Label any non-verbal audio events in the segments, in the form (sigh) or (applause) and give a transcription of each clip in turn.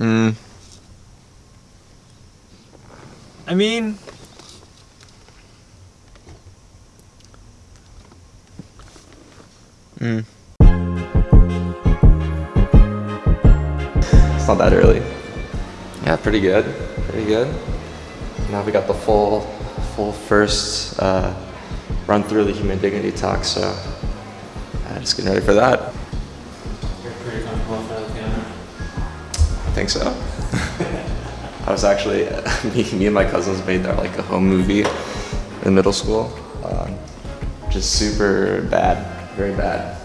Mm. I mean, Mm. It's not that early. Yeah, pretty good. Pretty good. Now we got the full, full first uh, run through the human dignity talk, so uh, just getting ready for that. Think so. (laughs) I was actually, (laughs) me, me and my cousins made our, like a home movie in middle school. Um, just super bad, very bad.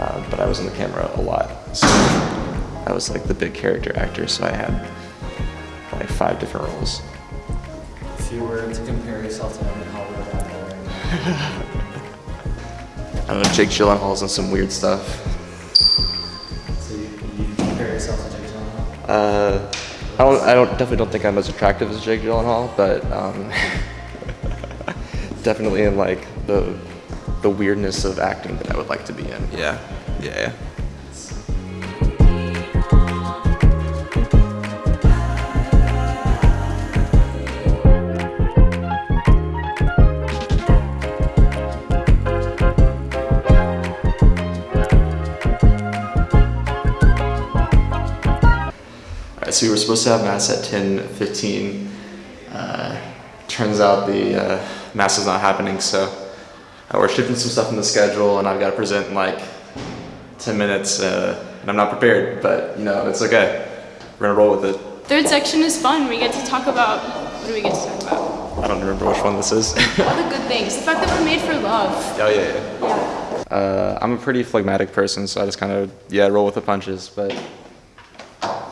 Uh, but I was in the camera a lot. So I was like the big character actor, so I had like five different roles. If you were to compare yourself to Evan Hollywood actor right now, (laughs) I don't know, Jake Gyllenhaal's in some weird stuff. Uh, I don't, I don't, definitely don't think I'm as attractive as Jake Gyllenhaal, but um, (laughs) definitely in like the, the weirdness of acting that I would like to be in. Yeah, yeah. So we were supposed to have mass at 10:15. Uh, turns out the uh, mass is not happening, so we're shifting some stuff in the schedule, and I've got to present in like 10 minutes, uh, and I'm not prepared, but you know it's okay. We're gonna roll with it. Third section is fun. We get to talk about what do we get to talk about? I don't remember which one this is. (laughs) All the good things. The fact that we're made for love. oh yeah, yeah. Yeah. Uh, I'm a pretty phlegmatic person, so I just kind of yeah roll with the punches. But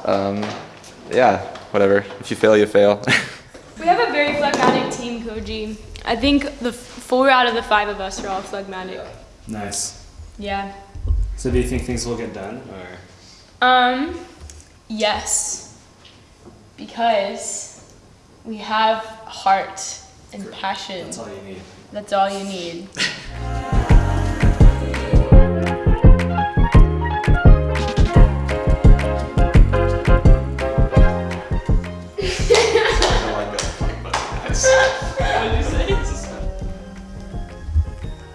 um, yeah, whatever. If you fail, you fail. (laughs) We have a very phlegmatic team, Koji. I think the four out of the five of us are all phlegmatic. Nice. Yeah. So do you think things will get done, or? Um, yes. Because we have heart and passion. That's all you need. That's all you need. (laughs)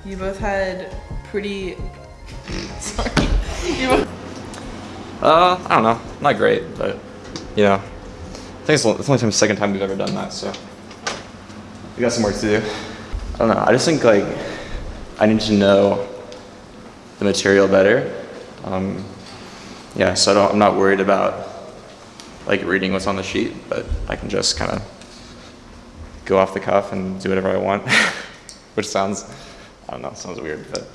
You both had pretty. (laughs) Sorry. You both. Uh, I don't know. Not great, but you know, I think it's the it's the only time, second time we've ever done that. So we got some work to do. I don't know. I just think like I need to know the material better. Um, yeah, so I don't, I'm not worried about like reading what's on the sheet, but I can just kind of go off the cuff and do whatever I want, (laughs) which sounds I don't know, sounds weird, but.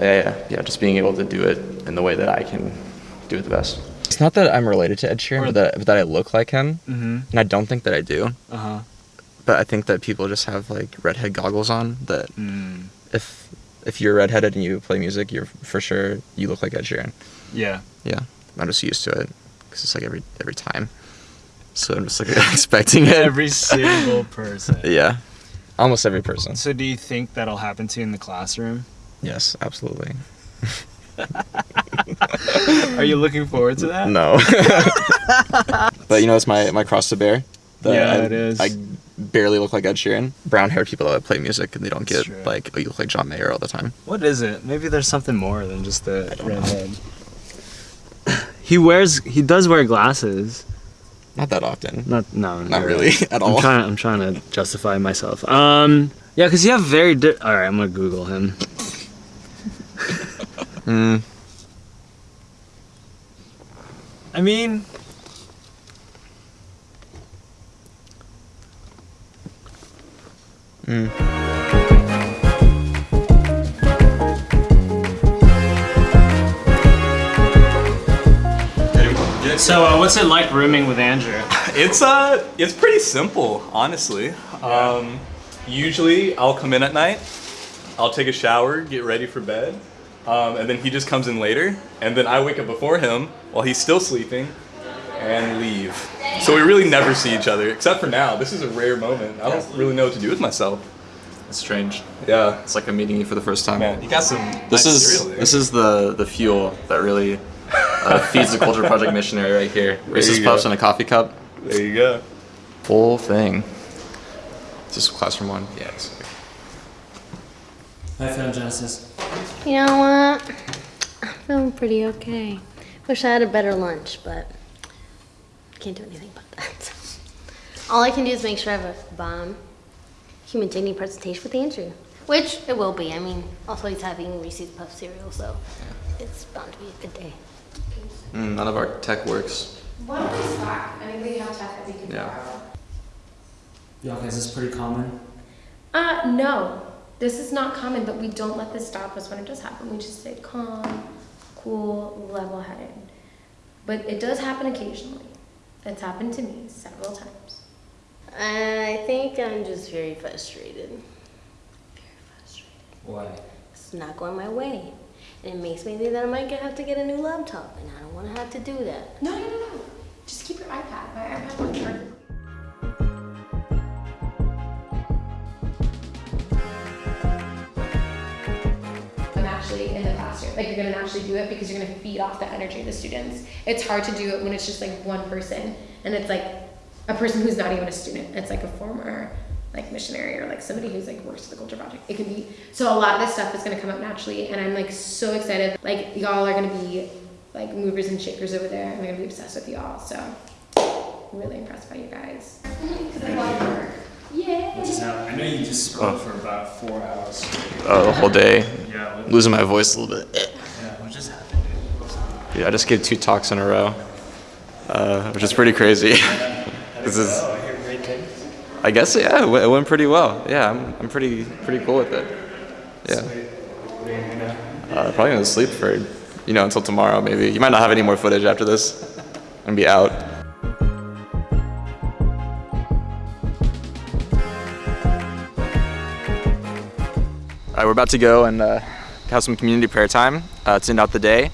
Yeah, yeah, yeah. Just being able to do it in the way that I can do it the best. It's not that I'm related to Ed Sheeran, but that, but that I look like him, Mm-hmm. and I don't think that I do. Uh huh. But I think that people just have like redhead goggles on. That Mm. if if you're redheaded and you play music, you're for sure you look like Ed Sheeran. Yeah. Yeah, I'm just used to it because it's like every every time. So I'm just like (laughs) expecting it. Every single person. (laughs) yeah, almost every person. So do you think that'll happen to you in the classroom? Yes, absolutely. (laughs) Are you looking forward to that? No. but you know, it's my, my cross to bear. Yeah, I, it is. I barely look like Ed Sheeran. Brown haired people that play music and they don't That's get true. like, oh, you look like John Mayer all the time. What is it? Maybe there's something more than just the red head. He wears. He does wear glasses. Not that often. Not no. Not really right. at all. I'm trying. I'm trying to justify myself. Um. Yeah, because you have very. Di- all right, I'm gonna Google him. Mm, (laughs) I mean, mm. So uh, what's it like rooming with Andrew? (laughs) It's uh, it's pretty simple, honestly. Um, usually, I'll come in at night, I'll take a shower, get ready for bed, um, and then he just comes in later, and then I wake up before him while he's still sleeping, and leave. So we really never see each other, except for now. This is a rare moment. I don't really know what to do with myself. It's strange. Yeah. It's like I'm meeting you for the first time. Man, you got some. This nice is cereal this is the the fuel that really uh, feeds the culture project missionary right here. Reese's Puffs go. in a coffee cup. There you go. Whole thing. Is this classroom one? Yes. How you feeling, Genesis? You know what? I'm feeling pretty okay. Wish I had a better lunch, but can't do anything about that. All I can do is make sure I have a bomb human dignity presentation with Andrew, which it will be. I mean, also he's having Reese's Puff cereal, so it's bound to be a good day. Mm, none of our tech works. One of these back. Anybody have tech that we can Yeah. borrow? Yeah, okay, is this pretty common? Uh, no. This is not common, but we don't let this stop us when it does happen. We just stay calm, cool, level headed. But it does happen occasionally. It's happened to me several times. I think I'm just very frustrated. Very frustrated. Why? It's not going my way. And it makes me think that I might have to get a new laptop, and I don't want to have to do that. No, no, no, no. Just keep your iPad. My charger. I'm actually in the classroom. Like you're gonna naturally do it because you're gonna feed off the energy of the students. It's hard to do it when it's just like one person and it's like a person who's not even a student. It's like a former like missionary or like somebody who's like works at the culture project. It can be so a lot of this stuff is gonna come up naturally and I'm like so excited. Like y'all are gonna be like movers and shakers over there. I'm gonna be obsessed with y'all. So I'm really impressed by you guys. Yeah. Just now, I know you just spoke for about four hours. Oh, the whole day. Yeah, Losing my voice a little bit. yeah, what just happened? Yeah, I just gave two talks in a row, uh, which is pretty crazy. (laughs) this is, Oh, I guess, yeah, it went, pretty well. Yeah, I'm, I'm pretty, pretty cool with it. Yeah. Uh, probably gonna sleep for, you know, until tomorrow maybe. You might not have any more footage after this. and be out. All right, we're about to go and uh, have some community prayer time uh, to end out the day.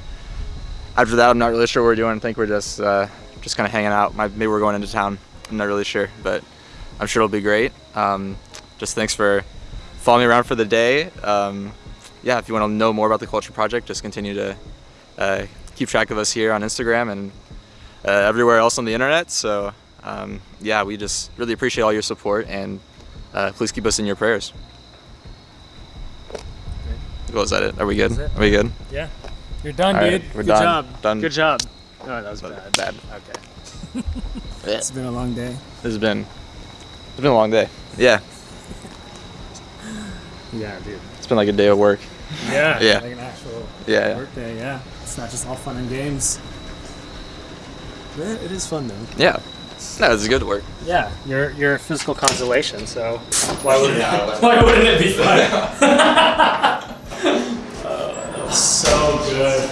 After that, I'm not really sure what we're doing. I think we're just uh, just kind of hanging out. Maybe we're going into town. I'm not really sure, but I'm sure it'll be great. Um, just thanks for following me around for the day. Um, yeah, if you want to know more about the Culture Project, just continue to uh, keep track of us here on Instagram and uh, everywhere else on the internet. So um, yeah, we just really appreciate all your support and uh, please keep us in your prayers. Well, is that it? Are we good? Are we good? Yeah. You're done, All right, dude. we're Good done. job. Done. Good job. Oh, that was Bad. bad. Bad. Okay. (laughs) It's been a long day. This has been it's been a long day. Yeah. yeah, dude. It's been like a day of work. Yeah. yeah. Like an actual yeah. work day. Yeah. It's not just all fun and games. It is fun though. Yeah. No, it's good work. Yeah, you're you're a physical consolation, so why (laughs) wouldn't yeah, why wouldn't it be fun? uh, (laughs) (laughs) so good.